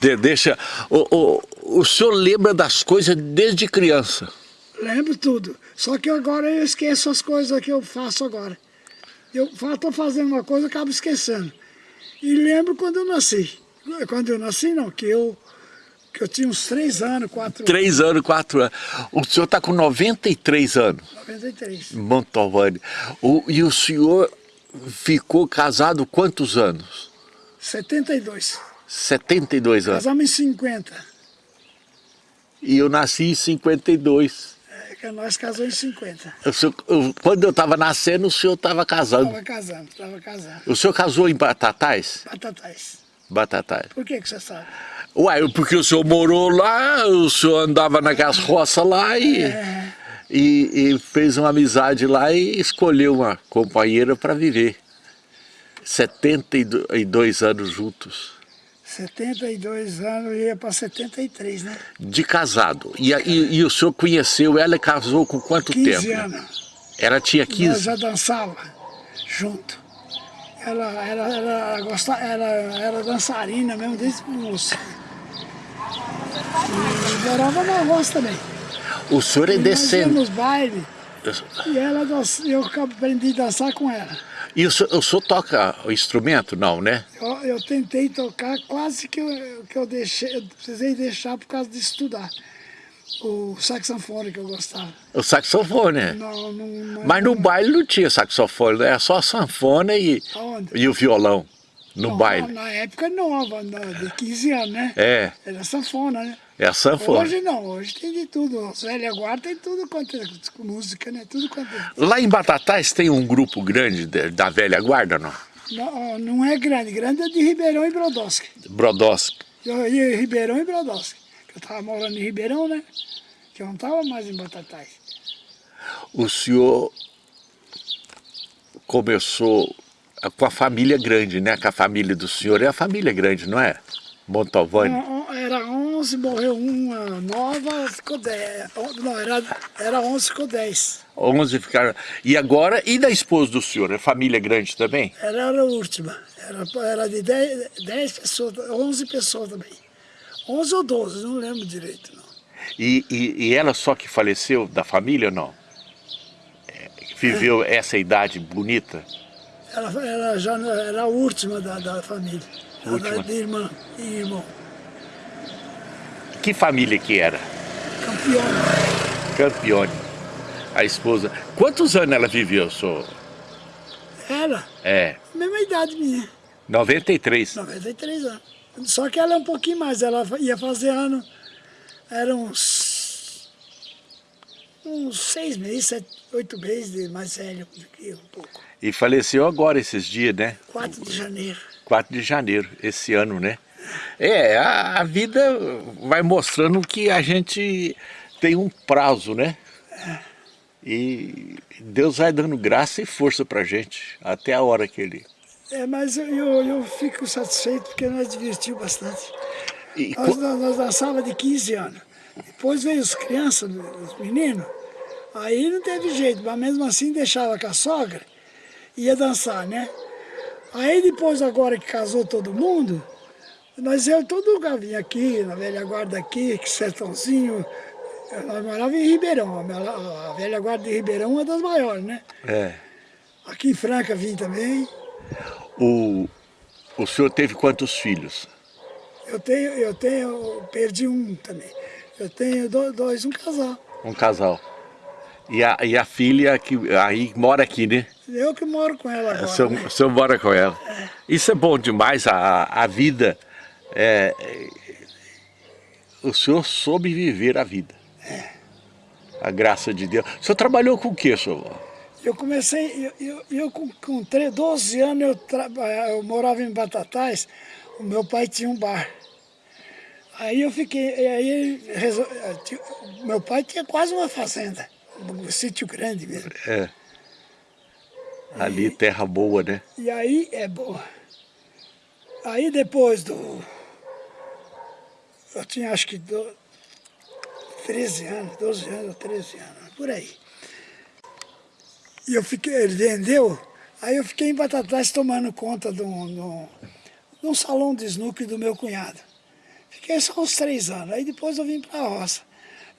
De- Deixa, o, o, o senhor lembra das coisas desde criança? Lembro tudo. Só que agora eu esqueço as coisas que eu faço agora. Eu estou fazendo uma coisa e acabo esquecendo. E lembro quando eu nasci. Quando eu nasci, não, que eu, que eu tinha uns três anos, quatro Três anos, quatro anos. O senhor está com 93 anos, anos, 93. Montalvani. O, e o senhor ficou casado quantos anos? 72. 72 anos. Casamos em 50. E eu nasci em 52. É, que nós casamos em 50. O senhor- eu- quando eu estava nascendo, o senhor estava casando. Estava casando, estava casando. O senhor casou em Batatais? Batatais. Batatais. Por que que você sabe? Uai, porque o senhor morou lá, o senhor andava naquelas roças lá e, É. e, e fez uma amizade lá e escolheu uma companheira para viver. 72 anos juntos, 72 anos, ia para 73, né? de casado. E, e, e o senhor conheceu ela e casou com quanto 15 tempo? anos. Ela tinha Nós 15? já dançava junto. Ela, ela, ela, gosta, ela era dançarina mesmo desde moça. E morava na roça também. O senhor é nós descendo. íamos nos bailes e ela, eu aprendi a dançar com ela. E o senhor, o senhor toca o instrumento? Não, né? Eu, eu tentei tocar, quase que eu, que eu deixei, eu precisei deixar por causa de estudar. O saxofone que eu gostava. O saxofone. Não, não, não- Mas no baile não tinha saxofone, era só a sanfona e, Aonde? e o violão. No não, baile. Na época nova, de 15 anos, né? É, Era sanfona, né? é a sanfona. Hoje não, hoje tem de tudo. Os velhos guarda tem tudo quanto é música, né? Tudo quanto é. Lá em Batatais tem um grupo grande de- da velha guarda, não? Não, não é grande, grande é de Ribeirão e Brodowski. Brodowski. Eu ia em Ribeirão e Brodowski. Eu tava morando em Ribeirão, né? Que eu não tava mais em Batatais. O senhor começou com a família grande, né? Com a família do senhor é a família grande, não é? Montalvani. On- on- Era 11, morreu uma nova, ficou 10. Não, era, era 11, ficou 10. 11 ficaram. E agora, e da esposa do senhor? É família grande também? Ela era a última. Era, era de 10, 10 pessoas, 11 pessoas também. 11 ou 12, não lembro direito. Não. E, e, e ela só que faleceu da família ou não? É, Viveu essa idade bonita? Ela, ela já era a última da, da família. Última. era de irmã e irmão. Que família que era? Campeona. Campione. A esposa. Quantos anos ela viveu, senhor? Ela, É, mesma idade minha, 93. 93 anos. Só que ela é um pouquinho mais, ela ia fazer ano, era uns, uns seis meses, sete, oito meses mais velho do que eu, um pouco. E faleceu agora esses dias, né? 4 de janeiro. 4 de janeiro, esse ano, né? É, a, a vida vai mostrando que a gente tem um prazo, né? E Deus vai dando graça e força pra gente, até a hora que Ele... É, mas eu, eu, eu fico satisfeito porque nós divertiu bastante. E Nós, co- nós, nós dançava de 15 anos. Depois veio os crianças, os meninos. Aí não teve jeito, mas mesmo assim deixava com a sogra, ia dançar, né? Aí depois, agora que casou todo mundo, nós eu todo lugar vinha aqui, na velha guarda aqui, que sertãozinho. Nós morávamos em Ribeirão, a velha guarda de Ribeirão é uma das maiores, né? é, Aqui em Franca vim também. o, o senhor teve quantos filhos? Eu tenho, eu tenho, perdi um também. Eu tenho do- dois, um casal. Um casal. E a, e a filha que aí mora aqui, né? Eu que moro com ela agora. senhor, né? senhor mora com ela. Isso é bom demais, a, a vida. é, é, o senhor soube viver a vida. A graça de Deus. O senhor trabalhou com o quê, senhor? Eu comecei, eu, eu, eu com, com 13, 12 anos eu, traba- eu morava em Batatais, o meu pai tinha um bar. Aí eu fiquei, e aí resol- eh, meu pai tinha quase uma fazenda, um sítio grande mesmo. É. Ali, terra boa, né? E aí é boa. Aí depois do. Eu tinha acho que do, 13 anos, 12 anos ou 13 anos, por aí. E eu fiquei, ele vendeu, aí eu fiquei em Batatais tomando conta de um, de um- de um salão de snooker do meu cunhado. Fiquei só uns três anos, aí depois eu vim para a roça.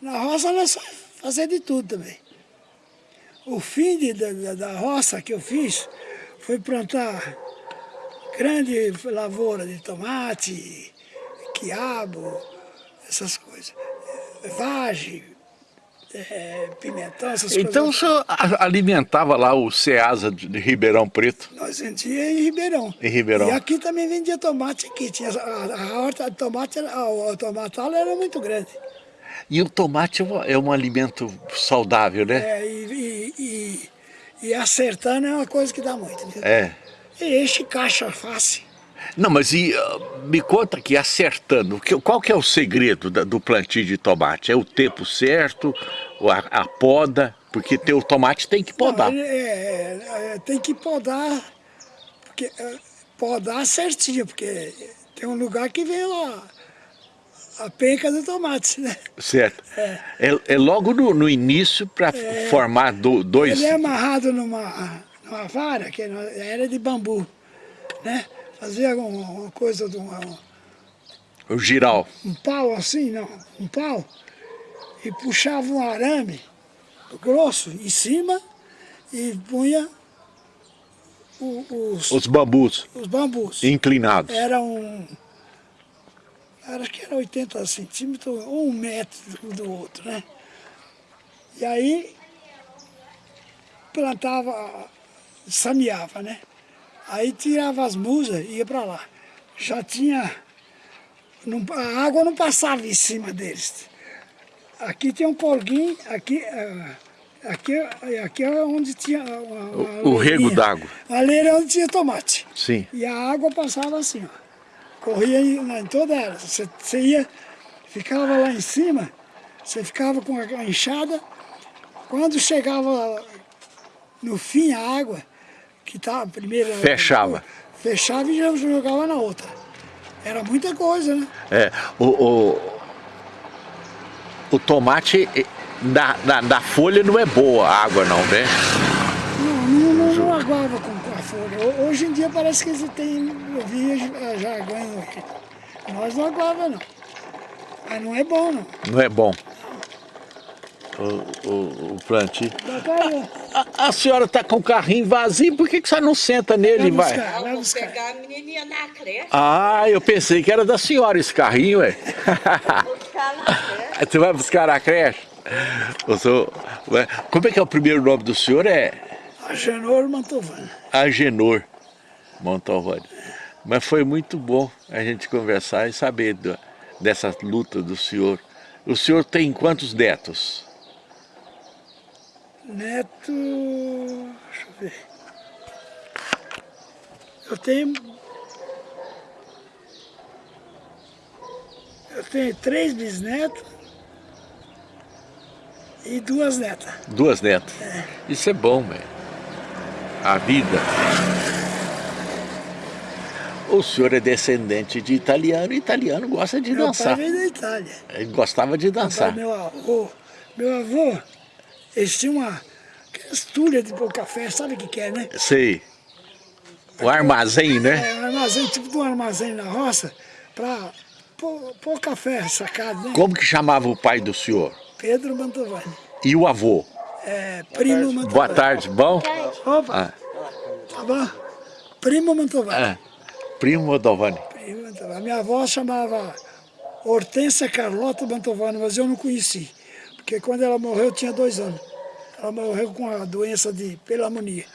Na roça nós fazer de tudo também. O fim de, da, da roça que eu fiz foi plantar grande lavoura de tomate, quiabo, essas coisas. Vagem, é, pimentão, essas então, coisas. Então o senhor alimentava lá o Ceasa de Ribeirão Preto? Nós vendia em Ribeirão. Em Ribeirão. E aqui também vendia tomate aqui. Tinha, a, a horta de tomate, a, o tomatal era muito grande. E o tomate é um alimento saudável, né? É, e, e, e, e acertando é uma coisa que dá muito. Viu? É. E enche caixa fácil. Não, mas e, uh, me conta aqui, acertando, que, qual que é o segredo da, do plantio de tomate? É o tempo certo, a, a poda? Porque ter o tomate tem que podar. Não, é, é, é, tem que podar, porque, é, podar certinho, porque tem um lugar que vem lá a penca do tomate, né? Certo. É, é, é logo no, no início para é. formar do, dois... Ele é amarrado numa, numa vara, que era de bambu, né? Fazia uma, coisa de uma... O giral. Um pau assim, não, um pau, e puxava um arame grosso em cima e punha os, os bambus. Os bambus. Inclinados. Era um... Acho que era 80 centímetros ou um metro do outro, né? E aí plantava, sameava, né? Aí tirava as musas e ia para lá. Já tinha... Não, a água não passava em cima deles. Aqui tinha um polguinho, aqui... Ah, aqui, aqui é onde tinha... Uma, uma o, o rego d'água. Ali era onde tinha tomate. Sim. E a água passava assim, ó. Corria em, em toda ela. Você, você ia, ficava lá em cima, você ficava com a enxada. Quando chegava no fim a água, que estava primeiro... Fechava. Fechava e já jogava na outra. Era muita coisa, né? É, o, o, o tomate da, da, da, folha não é boa a água não, né? Não, não, não, não aguava com. Hoje em dia parece que tem, eu vi jargão aqui. Nós não aguava não. Mas não é bom não. Não é bom o, o, o plantio. A, a, senhora está com o carrinho vazio, por que, que você não senta nele e vai? Buscar, vai buscar. pegar a menininha na creche. Ah, eu pensei que era da senhora esse carrinho, ué. Vou buscar na creche. Você vai buscar na creche? Sou, como é que é o primeiro nome do senhor? É? Agenor Mantovani. Agenor Mantovani. Mas foi muito bom a gente conversar e saber do, dessa luta do senhor. O senhor tem quantos netos? Neto... deixa eu ver. Eu tenho... Eu tenho três bisnetos e duas netas. Duas netas? É. Isso é bom, velho. A vida. O senhor é descendente de italiano e italiano gosta de meu dançar. Meu pai veio da Itália. Ele gostava de dançar. Meu avô, meu avô eles tinham uma estulha de pôr café, sabe o que, que é, né? Sei. O armazém, né? É, um armazém, tipo de um armazém na roça, para pôr, pôr, café sacado, né? Como que chamava o pai do senhor? Pedro Mantovani. E o avô? É, Primo Mantovani. Boa tarde, bom? Opa, ah. tá bom? Primo Mantovani. É. Primo Mantovani. Primo Mantovani. A minha avó chamava Hortência Carlota Mantovani, mas eu não conheci. Porque quando ela morreu, eu tinha dois anos. Ela morreu com a doença de pelamonia.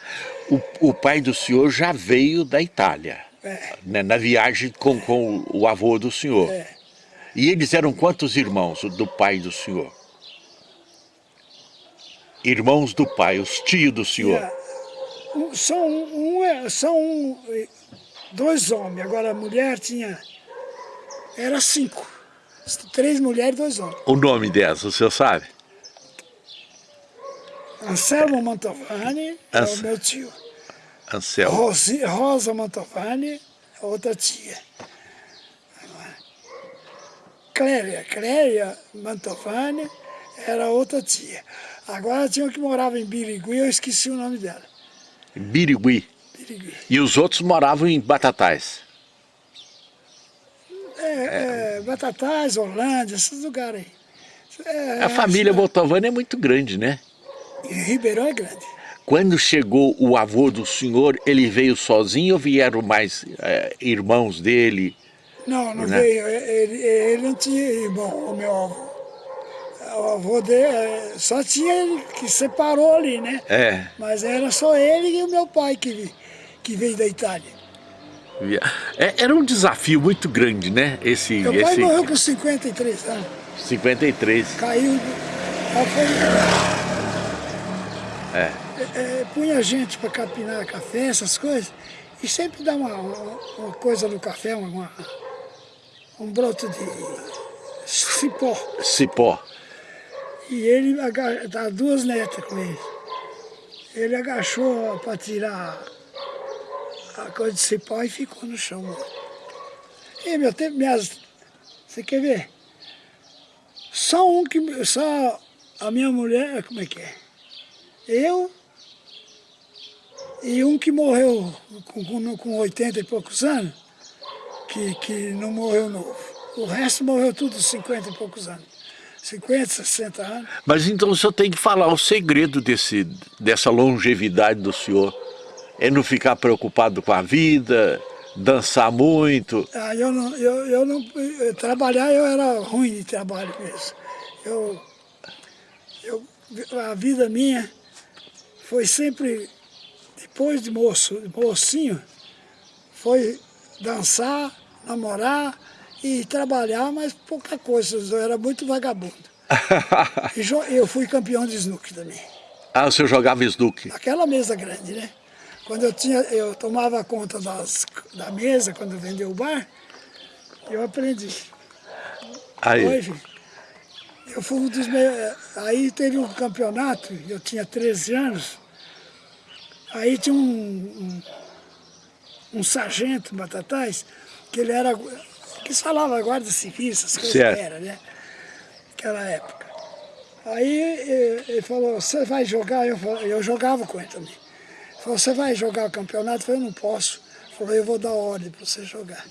O, o pai do senhor já veio da Itália, é. né, na viagem com, com o avô do senhor. É. E eles eram quantos irmãos do pai do senhor? Irmãos do pai, os tios do senhor. É. São, um, é, são dois homens, agora a mulher tinha... Era cinco. Três mulheres e dois homens. O nome dessa, o senhor sabe? Anselmo Mantovani é o meu tio. Anselmo. Rosi, Rosa Mantovani é outra tia. Cléria, Cléria Mantovani era outra tia. Agora tinha uma que morava em Birigui, eu esqueci o nome dela. Birigui. Birigui. E os outros moravam em Batatais? É, é, é, Batatais, Holândia, esses lugares aí. É, a família Botovani é muito grande, né? E Ribeirão é grande. Quando chegou o avô do senhor, ele veio sozinho ou vieram mais é, irmãos dele? Não, não né? veio. Ele, ele, não tinha irmão, o meu avô. O avô dele é, só tinha ele que separou ali, né? É. Mas era só ele e o meu pai que, que veio da Itália. É, era um desafio muito grande, né? Esse, meu esse... pai morreu com 53 anos. 53. Caiu. Foi... É. É, punha gente para capinar café, essas coisas, e sempre dá uma, uma, uma coisa no café, uma, um broto de cipó. Cipó. E ele dá duas netas com ele. Ele agachou para tirar a coisa de cipó e ficou no chão. E meu tempo, minhas. Você quer ver? Só um que. Só a minha mulher, como é que é? Eu e um que morreu com, com, com 80 e poucos anos, que, que não morreu novo. O resto morreu tudo 50 e poucos anos. 50, 60 anos. Mas então o senhor tem que falar o segredo desse, dessa longevidade do senhor. É não ficar preocupado com a vida, dançar muito. Ah, eu não, eu, eu não, eu, trabalhar eu era ruim de trabalho mesmo. Eu, eu, a vida minha foi sempre, depois de moço, de mocinho, foi dançar, namorar e trabalhar, mas pouca coisa, eu era muito vagabundo. e eu fui campeão de snook também. Ah, o senhor jogava snook? Aquela mesa grande, né? Quando eu tinha, eu tomava conta das, da mesa, quando vendeu o bar, eu aprendi. Aí. Hoje, eu fui um dos meus... Aí teve um campeonato, eu tinha 13 anos, aí tinha um, um, um sargento Batatais, que ele era... que falava guarda civil, essas coisas certo. que era, né? Naquela época. Aí ele falou, você vai jogar? Eu, eu jogava com ele também. Ele falou, você vai jogar o campeonato? Eu falei, eu não posso. Ele falou, eu vou dar ordem para você jogar.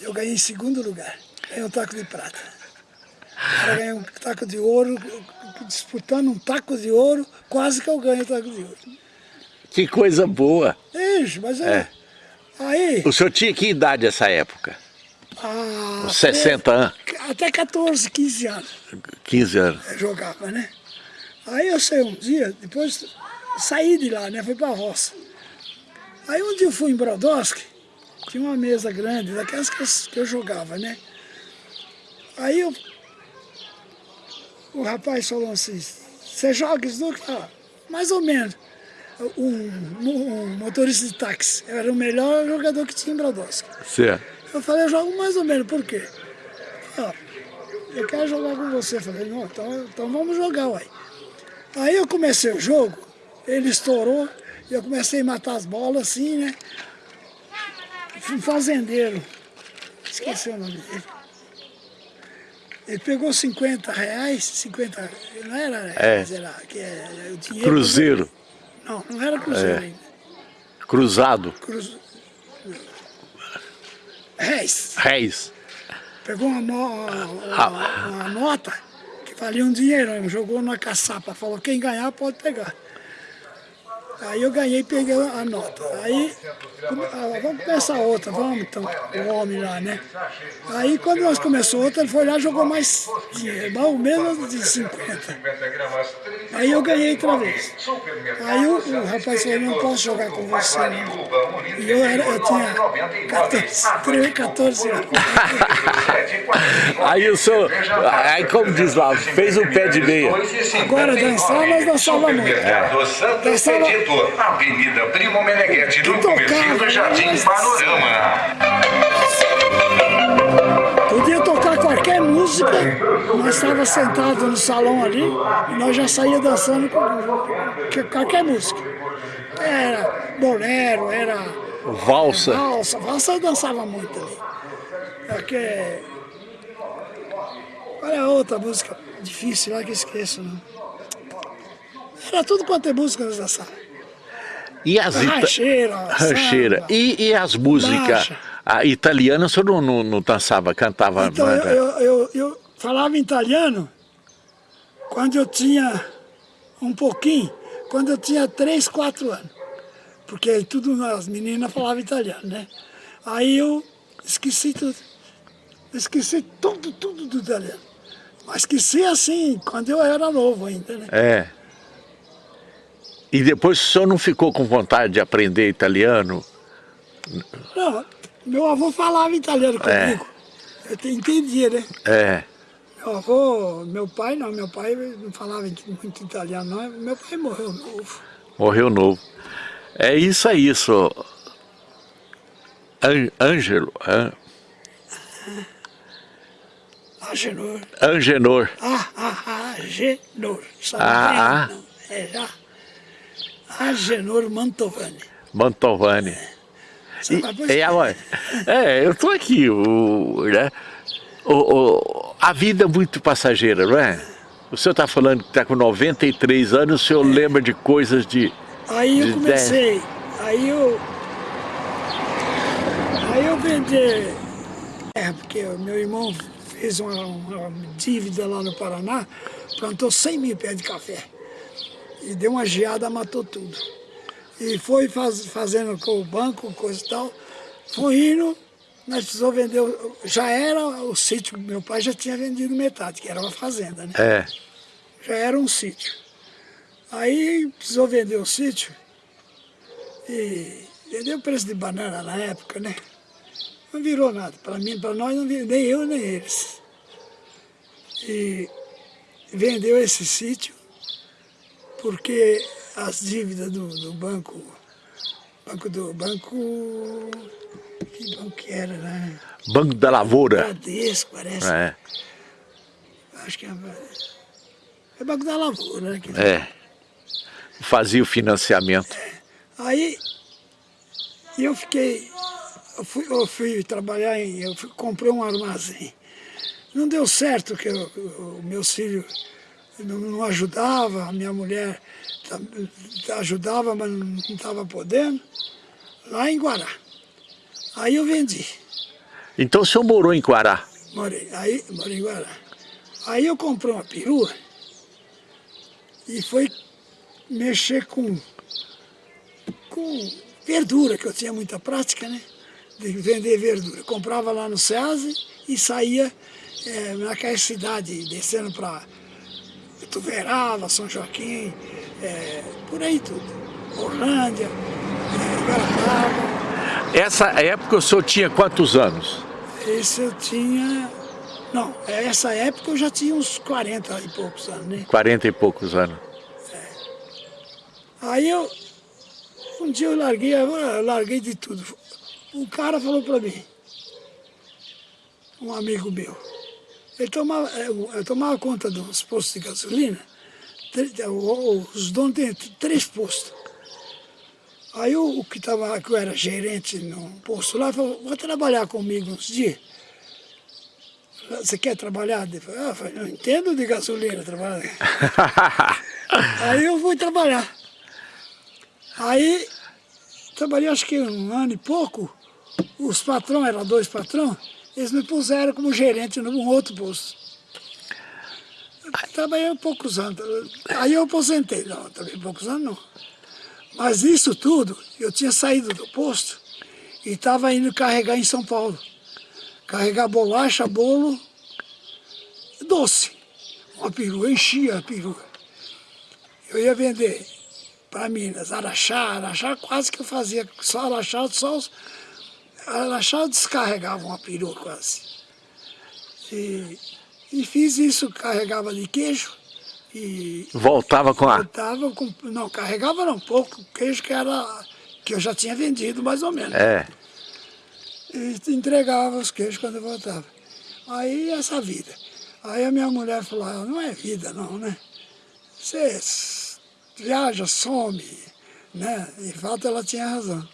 Eu ganhei em segundo lugar, ganhei um taco de prata. Ela ganhou um taco de ouro, disputando um taco de ouro, quase que eu ganho o taco de ouro. Que coisa boa. Isso, mas é. aí... O senhor tinha que idade nessa época? Ah, 60 anos? Até 14, 15 anos. 15 anos. Jogava, né? Aí eu sei um dia, depois saí de lá, né? Fui pra roça. Aí um dia eu fui em Brodowski, tinha uma mesa grande, daquelas que eu, que eu jogava, né? Aí eu o rapaz falou assim, você joga snook? Ah, mais ou menos. Um, um, motorista de táxi, era o melhor jogador que tinha em Brodowski. Certo. Eu falei, eu jogo mais ou menos, por quê? Ah, eu quero jogar com você. Eu falei, não, então, então vamos jogar, uai. Aí eu comecei o jogo, ele estourou, e eu comecei a matar as bolas assim, né? Um fazendeiro, esqueci o nome dele. Ele pegou 50 reais, 50, não era reais, é. era que é, o dinheiro. Cruzeiro. Não, não era cruzeiro é. ainda. Cruzado. Cruz... Réis. Réis. Pegou uma, uma, uma, uma, nota que valia um dinheiro, jogou na caçapa, falou quem ganhar pode pegar. Aí eu ganhei e peguei a nota. Aí, ah, vamos começar outra, vamos então, o homem lá, né? Aí quando nós começamos outra, ele foi lá e jogou mais dinheiro, mais ou menos de 50. Aí eu ganhei outra vez. Aí o, o rapaz falou, não posso jogar com você não. E eu, era, eu tinha 14, 13, 14 anos. aí o senhor, aí como diz lá, fez um pé de meia. Agora dançar, nós dançava muito. É. Dançava Avenida Primo Meneghetti, no comecinho do Jardim Panorama. Podia tocar qualquer música, nós estávamos sentados no salão ali, e nós já saía dançando com qualquer música. Era bolero, era... Valsa. Valsa, valsa eu dançava muito ali. Porque... Olha outra música difícil lá que eu esqueço, não. Era tudo quanto é música nós dançávamos. E as rancheira, rancheira. E, e as músicas, A italiana o senhor não, não, não dançava, cantava? Então, não eu, eu, eu, eu falava italiano quando eu tinha um pouquinho, quando eu tinha 3, 4 anos. Porque tudo, as meninas falavam italiano, né? Aí eu esqueci tudo. Esqueci tudo, tudo do italiano. Mas esqueci assim, quando eu era novo ainda, né? É. E depois o senhor não ficou com vontade de aprender italiano? Não, meu avô falava italiano É. comigo. Eu te- entendia, né? É. Meu avô, meu pai não, meu pai não falava muito italiano não, meu pai morreu novo. Morreu novo. É isso aí, senhor. An- Ângelo, An- Agenor. Angenor. Ah, ah, Agenor. Sabe Ah? Não, é já. Agenor Mantovani. Mantovani. Sabe, E, e a mãe? É, eu tô aqui, o, né? O, o- a vida é muito passageira, não é? O senhor está falando que está com 93 anos, o senhor lembra de coisas de... Aí eu de comecei, aí eu. Aí eu vendi. É, porque meu irmão fez uma, uma dívida lá no Paraná, plantou 100 mil pés de café. E deu uma geada, matou tudo. E foi faz- fazendo com o banco, coisa e tal. Foi indo, nós precisamos vender. Já era o sítio, meu pai já tinha vendido metade, que era uma fazenda, né? É, já era um sítio. Aí precisou vender o sítio e vendeu o preço de banana na época, né? Não virou nada. Para mim, para nós, não virou, nem eu, nem eles. E vendeu esse sítio porque as dívidas do, do banco, banco do banco, que banco que era, né? Banco da Lavoura. Bradesco, parece. É, Acho que é, é Banco da Lavoura, né? que- é. Fazia o financiamento. Aí eu fiquei, eu fui, eu fui trabalhar em, eu fui, comprei um armazém. Não deu certo que eu- o meus filhos não, não ajudavam, a minha mulher ajudava, mas não estava podendo, lá em Guará. Aí eu vendi, Então o senhor morou em Guará? morei, aí, morei em Guará. Aí eu comprei uma perua e foi mexer com, com verdura, que eu tinha muita prática, né? De vender verdura. Comprava lá no SEASE e saía eh, naquela cidade, descendo para Tuverava, São Joaquim, eh, por aí tudo. Orlândia, Guarapuava. Essa época o senhor tinha quantos anos? Esse eu tinha... Não, essa época eu já tinha uns 40 e poucos anos, né? 40 e poucos anos. Aí eu, um dia eu larguei, eu larguei de tudo. Um cara falou para mim, um amigo meu, ele tomava, eu, eu tomava conta dos postos de gasolina, o- os donos têm três postos. Aí o, o que tava, que eu era gerente no posto lá, falou, vou trabalhar comigo uns dias. Você quer trabalhar? Eu ah, eu falei, não entendo de gasolina trabalhar. Aí eu fui trabalhar. Aí, trabalhei acho que um ano e pouco, os patrões, eram dois patrões, eles me puseram como gerente num outro posto. Trabalhei poucos anos, aí eu aposentei, não, também poucos anos não. Mas isso tudo, eu tinha saído do posto e estava indo carregar em São Paulo. Carregar bolacha, bolo, doce. Uma perua, enchia a perua. Eu ia vender para Minas, Araxá, Araxá quase que eu fazia só Araxá, só os, Araxá eu descarregava uma perua quase. E, e fiz isso, carregava de queijo e Voltava com a... voltava com, não, carregava não, pouco queijo que era, que eu já tinha vendido mais ou menos. É, E entregava os queijos quando eu voltava. Aí essa vida. Aí a minha mulher falou, ah, não é vida não, né? Você viaja, some, né? E fato ela tinha razão.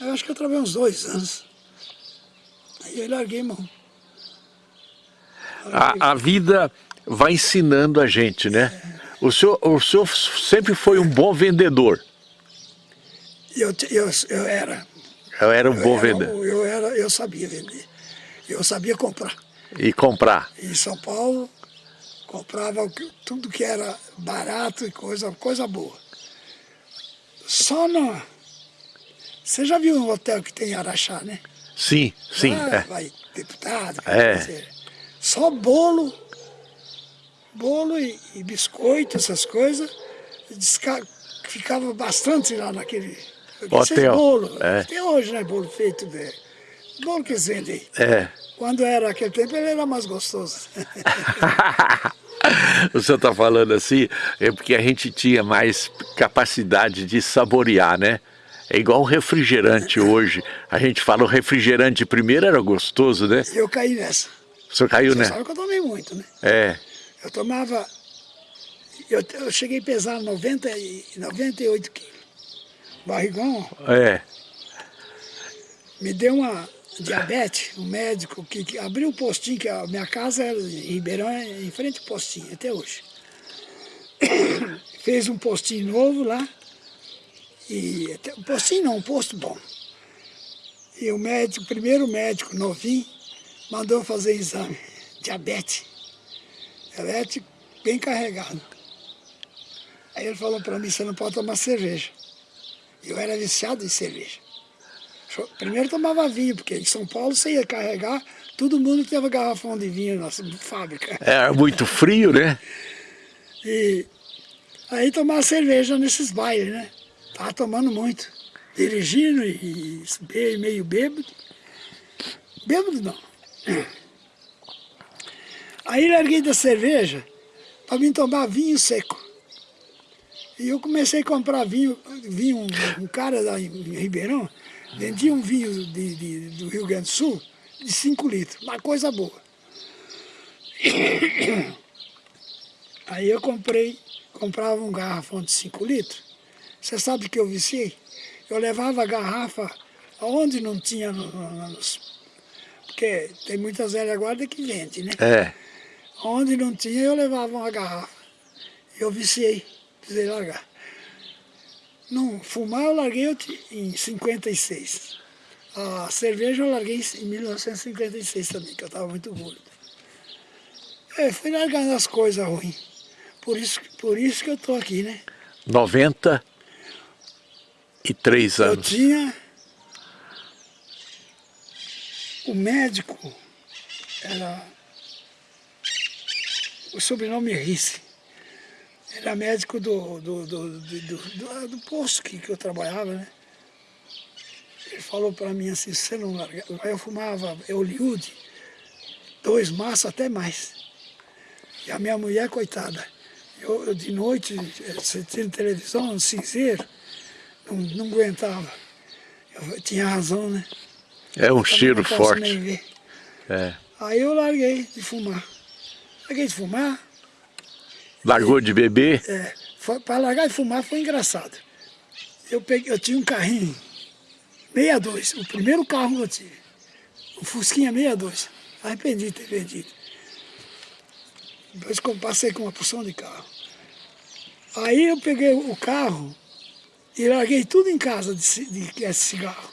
Eu acho que eu trabalhei uns dois anos. Aí eu larguei mão. a, a vida vai ensinando a gente, né? O senhor, o senhor sempre foi um bom vendedor. Eu, eu, eu era. Eu era um Eu bom era, vendedor. eu eu sabia vender. Eu sabia comprar. E comprar? Em São Paulo, comprava tudo que era barato e coisa, coisa boa. Só não... Você já viu um hotel que tem Araxá, né? Sim, sim. Ah, é. vai deputado, É. só bolo, bolo e, e biscoito, essas coisas, desca- ficava bastante lá naquele Hotel, bolo, é. até hoje, né, bolo feito de, bolo que eles vendem. É. Quando era aquele tempo, ele era mais gostoso. o senhor está falando assim, é porque a gente tinha mais capacidade de saborear, né? É igual refrigerante hoje. A gente fala o refrigerante primeiro era gostoso, né? Eu caí nessa. O senhor caiu, Você né? sabe que eu tomei muito, né? É. Eu tomava, eu, eu cheguei a pesar 90 e, 98 quilos. Barrigão, É. me deu uma diabetes, um médico que, que abriu um postinho, que a minha casa era em Ribeirão, é em frente ao postinho, até hoje. Fez um postinho novo lá, e até- um postinho não, um posto bom. E o médico, o primeiro médico novinho, mandou fazer exame, diabetes, diabetes bem carregado. Aí ele falou para mim, você não pode tomar cerveja. Eu era viciado em cerveja. Primeiro tomava vinho, porque em São Paulo você ia carregar, todo mundo tinha garrafão de vinho na fábrica. Era muito frio, né? E aí tomava cerveja nesses bailes, né? Tava tomando muito. Dirigindo e, meio bêbado. Bêbado não. Aí larguei da cerveja para mim tomar vinho seco. E eu comecei a comprar vinho, vinho um, um cara lá em Ribeirão, vendia um vinho de, de- do Rio Grande do Sul de 5 litros, uma coisa boa. Aí eu comprei, comprava um garrafão de 5 litros. Você sabe que eu viciei? Eu levava a garrafa aonde não tinha, no- no- nos- porque tem muitas velhas guarda que vende, né? É. Onde não tinha, eu levava uma garrafa. Eu viciei, precisei largar. Não, fumar eu larguei em 56. A cerveja eu larguei em 1956 também, que eu estava muito gordo. É, fui largando as coisas ruins. Por isso, por isso que eu estou aqui, né? 93 Eu anos. tinha o médico, era o sobrenome Risse. Era médico do, do, do, do, do, posto que, que eu trabalhava, né? Ele falou para mim assim, você não largar... Aí eu fumava Hollywood, dois maços até mais. E a minha mulher, coitada, eu, eu de noite, eh, tinha televisão, um cinzeiro, não, não aguentava. Eu tinha razão, né? É um cheiro forte. É. Aí eu larguei de fumar. Larguei de fumar, Largou de beber? é, para largar de fumar foi engraçado. Eu, peguei, eu tinha um carrinho 62, o primeiro carro que eu tive. O Fusquinha 62. Arrependi de ter vendido. Depois passei com uma porção de carro. Aí eu peguei o carro e larguei tudo em casa de, de, de cigarro.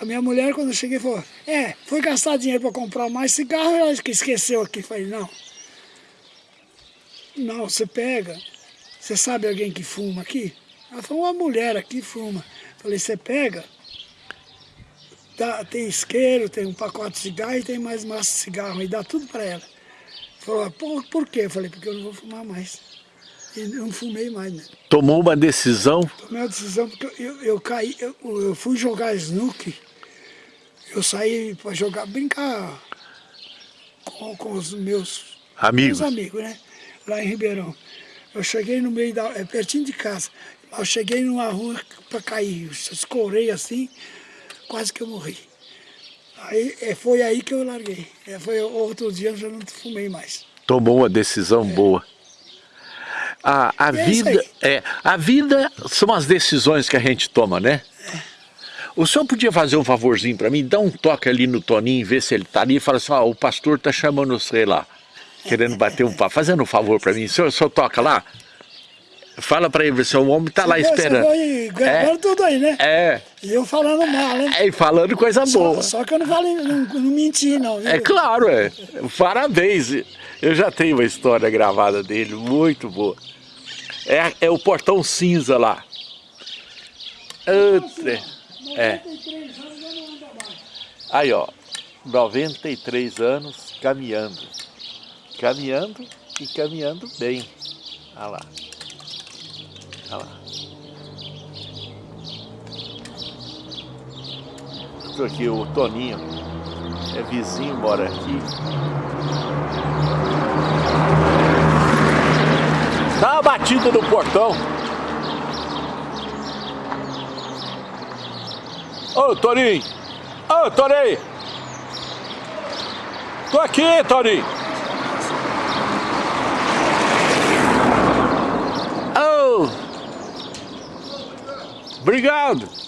A minha mulher, quando eu cheguei, falou, é, foi gastar dinheiro para comprar mais cigarro, ela que esqueceu aqui. Falei, não. Não, você pega. Você sabe alguém que fuma aqui? Ela falou, uma mulher aqui fuma. Falei, você pega, dá, tem isqueiro, tem um pacote de cigarro e tem mais massa de cigarro, e dá tudo para ela. Falou, por, por quê? Falei, porque eu não vou fumar mais. E não fumei mais, né? Tomou uma decisão? Tomei a decisão porque eu, eu, eu caí, eu, eu fui jogar snook, eu saí para jogar, brincar com, com os meus Amigos? meus amigos, né? Lá em Ribeirão. Eu cheguei no meio da. É pertinho de casa. Eu cheguei numa rua para cair. Eu escorei assim, quase que eu morri. Aí é, foi aí que eu larguei. É, foi outro dia eu já não fumei mais. Tomou uma decisão boa. A, a é vida é a vida são as decisões que a gente toma, né? O senhor podia fazer um favorzinho para mim, dar um toque ali no Toninho, ver se ele tá ali e fala assim, ó, o pastor tá chamando você lá, querendo bater um papo, fazendo um favor para mim. O senhor, toca lá? Fala pra ele, seu homem tá lá esperando. Você foi gravando tudo aí, né? É, E eu falando mal, né? é, e falando coisa boa. Só, só que eu não falei, não, não menti, não. Viu? É claro, é. Parabéns. Eu já tenho uma história gravada dele, muito boa. É, é o portão cinza lá. É. 93 anos eu não ando abaixo. Aí, ó. 93 anos caminhando. Caminhando e caminhando bem. Olha lá. Olha lá. Estou aqui, o Toninho. É vizinho, mora aqui. Dá uma batida no portão. Ô, Toninho! Ô, Toninho! Tô aqui, Toninho! Ô! Obrigado!